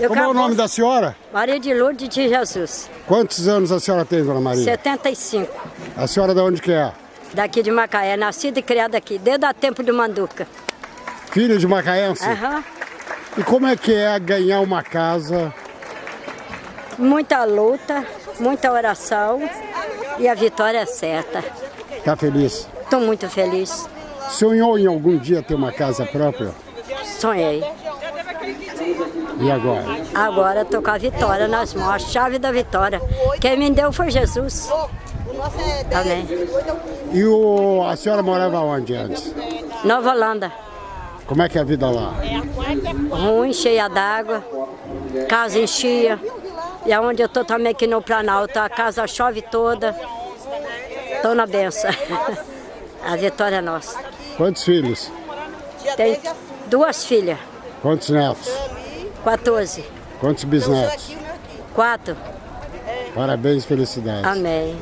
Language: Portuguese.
Eu Como é o nome da senhora? Maria de Lourdes de Jesus, Quantos anos a senhora tem, dona Maria? 75, A senhora de onde que é? daqui de Macaé, nascida e criada aqui, desde o tempo do Manduca. Filha de macaense? Aham. E como é que é ganhar uma casa? Muita luta, muita oração e a vitória é certa. Tá feliz? Estou muito feliz. Sonhou em algum dia ter uma casa própria? Sonhei. E agora? Agora estou com a vitória nas mãos, a chave da vitória. Quem me deu foi Jesus. Amém. E o, a senhora morava onde antes? Nova Holanda, Como é que é a vida lá? ruim, cheia d'água, casa enchia. E aonde eu estou também aqui no Planalto, a casa chove toda. Estou na benção. A vitória é nossa. Quantos filhos? Tem duas filhas, Quantos netos? 14, Quantos bisnetos? quatro. Parabéns, felicidades. Amém.